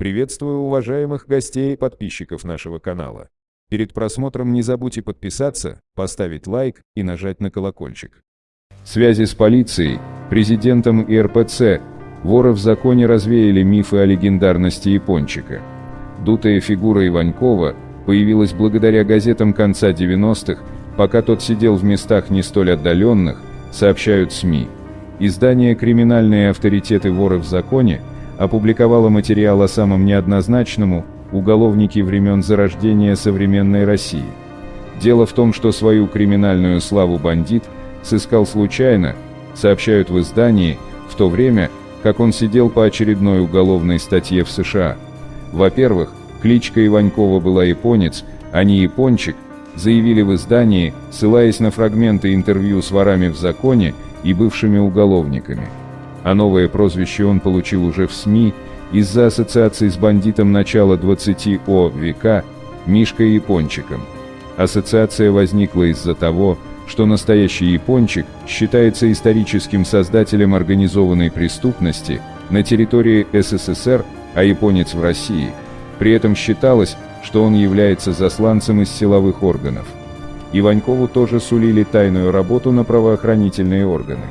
Приветствую уважаемых гостей и подписчиков нашего канала. Перед просмотром не забудьте подписаться, поставить лайк и нажать на колокольчик. Связи с полицией, президентом и РПЦ, воры в законе развеяли мифы о легендарности Япончика. Дутая фигура Иванькова появилась благодаря газетам конца 90-х, пока тот сидел в местах не столь отдаленных, сообщают СМИ. Издание «Криминальные авторитеты воры в законе» опубликовало материал о самом неоднозначному уголовнике времен зарождения современной России. Дело в том, что свою криминальную славу бандит сыскал случайно, сообщают в издании, в то время, как он сидел по очередной уголовной статье в США. Во-первых, кличка Иванькова была японец, а не япончик, заявили в издании, ссылаясь на фрагменты интервью с ворами в законе и бывшими уголовниками а новое прозвище он получил уже в СМИ из-за ассоциации с бандитом начала 20 о века Мишкой Япончиком. Ассоциация возникла из-за того, что настоящий Япончик считается историческим создателем организованной преступности на территории СССР, а японец в России. При этом считалось, что он является засланцем из силовых органов. Иванькову тоже сулили тайную работу на правоохранительные органы.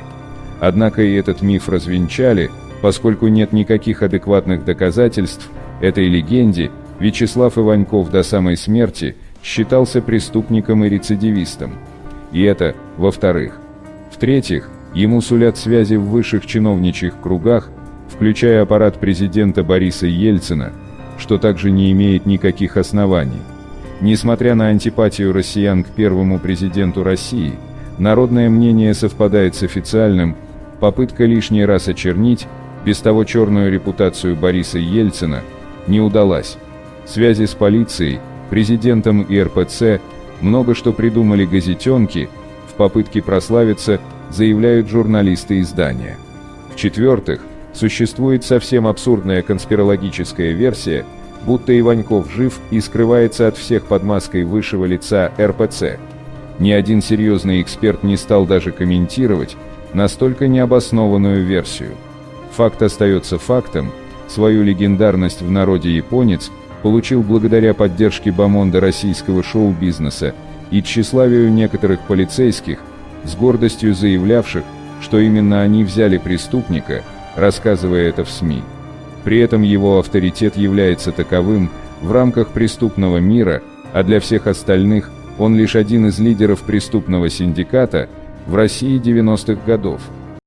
Однако и этот миф развенчали, поскольку нет никаких адекватных доказательств этой легенде, Вячеслав Иваньков до самой смерти считался преступником и рецидивистом. И это, во-вторых. В-третьих, ему сулят связи в высших чиновничьих кругах, включая аппарат президента Бориса Ельцина, что также не имеет никаких оснований. Несмотря на антипатию россиян к первому президенту России, народное мнение совпадает с официальным, Попытка лишний раз очернить, без того черную репутацию Бориса Ельцина, не удалась. Связи с полицией, президентом и РПЦ, много что придумали газетенки, в попытке прославиться, заявляют журналисты издания. В-четвертых, существует совсем абсурдная конспирологическая версия, будто Иваньков жив и скрывается от всех под маской высшего лица РПЦ. Ни один серьезный эксперт не стал даже комментировать, настолько необоснованную версию. Факт остается фактом, свою легендарность в народе японец получил благодаря поддержке бомонда российского шоу-бизнеса и тщеславию некоторых полицейских, с гордостью заявлявших, что именно они взяли преступника, рассказывая это в СМИ. При этом его авторитет является таковым в рамках преступного мира, а для всех остальных он лишь один из лидеров преступного синдиката – в России 90-х годов.